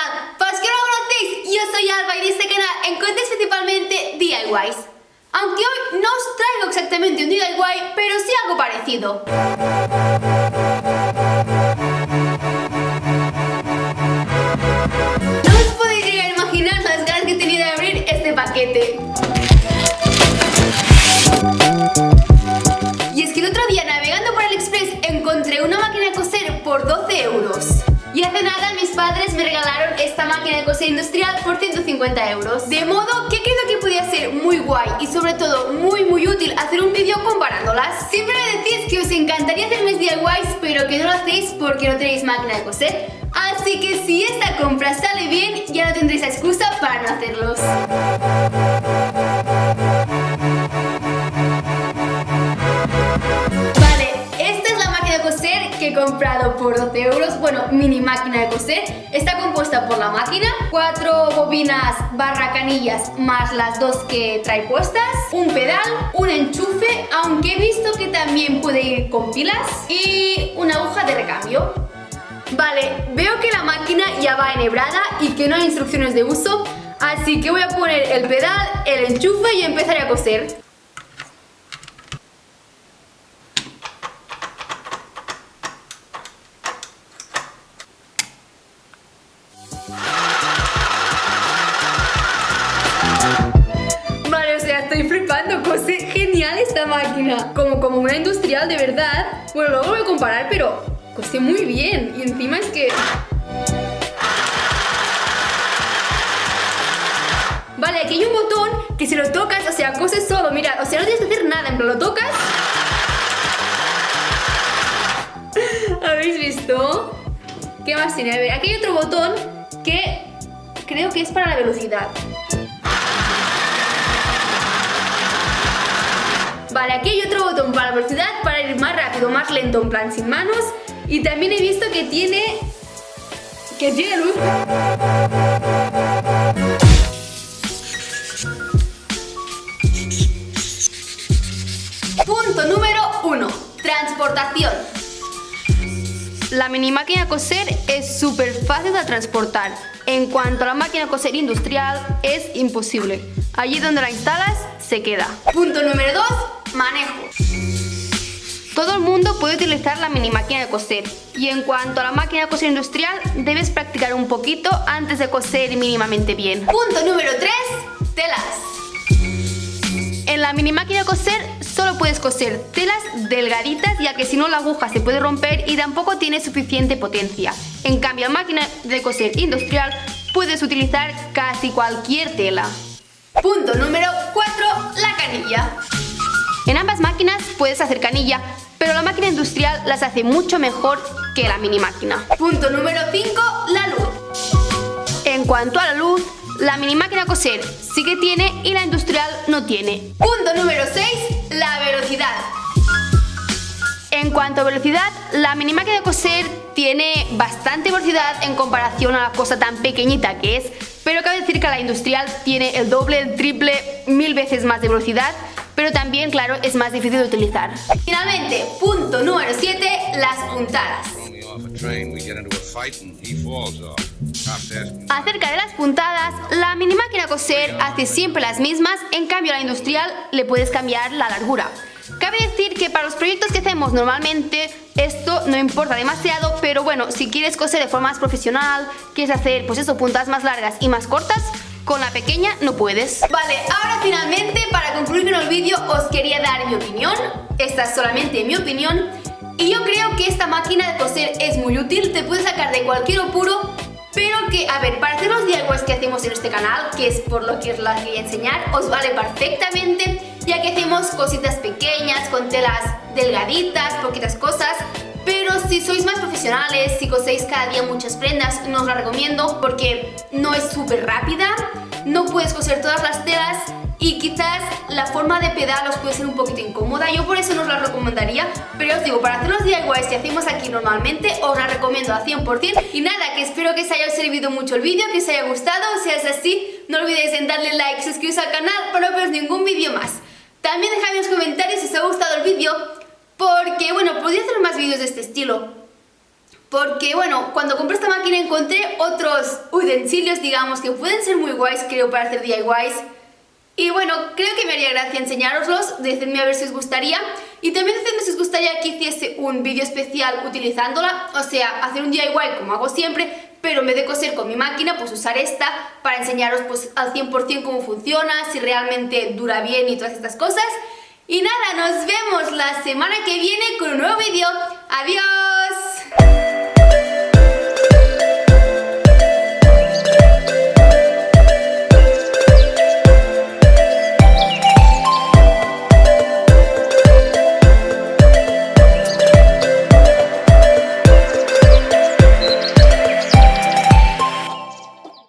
no lo conocéis, yo soy Alba y en este canal encontréis principalmente DIYs. Aunque hoy no os traigo exactamente un DIY, pero sí algo parecido. De coser industrial por 150 euros. De modo que creo que podía ser muy guay y sobre todo muy muy útil hacer un vídeo comparándolas. Siempre me decís que os encantaría hacer mis DIYs pero que no lo hacéis porque no tenéis máquina de coser. Así que si esta compra sale bien ya no tendréis excusa para no hacerlos. Comprado por 12 euros, bueno, mini máquina de coser. Está compuesta por la máquina, cuatro bobinas barra canillas más las dos que trae puestas, un pedal, un enchufe, aunque he visto que también puede ir con pilas y una aguja de recambio. Vale, veo que la máquina ya va enhebrada y que no hay instrucciones de uso, así que voy a poner el pedal, el enchufe y empezaré a coser. Máquina como, como una industrial de verdad. Bueno, luego voy a comparar, pero cose muy bien. Y encima es que... Vale, aquí hay un botón que si lo tocas, o sea, cose solo, mira, o sea, no tienes que hacer nada, en plan, lo tocas... ¿Habéis visto? ¿Qué más tiene? A ver, aquí hay otro botón que creo que es para la velocidad. Vale, aquí hay otro botón para velocidad, para ir más rápido, más lento, en plan sin manos. Y también he visto que tiene... que tiene luz. Punto número 1. Transportación. La mini máquina coser es súper fácil de transportar. En cuanto a la máquina coser industrial, es imposible. Allí donde la instalas, se queda. Punto número 2 Manejo. Todo el mundo puede utilizar la mini máquina de coser y en cuanto a la máquina de coser industrial debes practicar un poquito antes de coser mínimamente bien. Punto número 3. Telas. En la mini máquina de coser solo puedes coser telas delgaditas ya que si no la aguja se puede romper y tampoco tiene suficiente potencia. En cambio la máquina de coser industrial puedes utilizar casi cualquier tela. Punto número 4. La canilla. En ambas máquinas puedes hacer canilla, pero la máquina industrial las hace mucho mejor que la mini máquina. Punto número 5. La luz. En cuanto a la luz, la mini máquina coser sí que tiene y la industrial no tiene. Punto número 6. La velocidad. En cuanto a velocidad, la mini máquina de coser tiene bastante velocidad en comparación a la cosa tan pequeñita que es, pero cabe decir que la industrial tiene el doble, el triple, mil veces más de velocidad pero también, claro, es más difícil de utilizar. Finalmente, punto número 7, las puntadas. Acerca de las puntadas, la mini máquina coser hace siempre las mismas, en cambio a la industrial le puedes cambiar la largura. Cabe decir que para los proyectos que hacemos normalmente esto no importa demasiado, pero bueno, si quieres coser de forma más profesional, quieres hacer pues eso, puntadas más largas y más cortas, con la pequeña no puedes. Vale, ahora finalmente, para concluir con el vídeo, os quería dar mi opinión. Esta es solamente mi opinión. Y yo creo que esta máquina de coser es muy útil, te puede sacar de cualquier apuro, pero que, a ver, para hacer los DIYs que hacemos en este canal, que es por lo que os las quería enseñar, os vale perfectamente, ya que hacemos cositas pequeñas, con telas delgaditas, poquitas cosas, pero si sois más profesionales, si coséis cada día muchas prendas, no os la recomiendo porque no es súper rápida, no puedes coser todas las telas y quizás la forma de pedal os puede ser un poquito incómoda, yo por eso no os la recomendaría, pero os digo, para hacer los DIYs que hacemos aquí normalmente, os la recomiendo al 100% y nada, que espero que os haya servido mucho el vídeo, que os haya gustado, si es así, no olvidéis en darle like, suscribiros al canal para no perderos ningún vídeo más. También dejadme en los comentarios si os ha gustado el vídeo porque, bueno, podría hacer más vídeos de este estilo. porque bueno, cuando compré esta máquina encontré otros utensilios, digamos, que pueden ser muy guays, creo, para hacer DIYs. Y bueno, creo que me haría gracia enseñároslos, decidme a ver si os gustaría. Y también decidme si os gustaría que hiciese un vídeo especial utilizándola, o sea, hacer un DIY como hago siempre, pero en vez de coser con mi máquina, pues usar esta para enseñaros pues al 100% cómo funciona, si realmente dura bien y todas estas cosas. Y nada, nos vemos la semana que viene con un nuevo vídeo. ¡Adiós!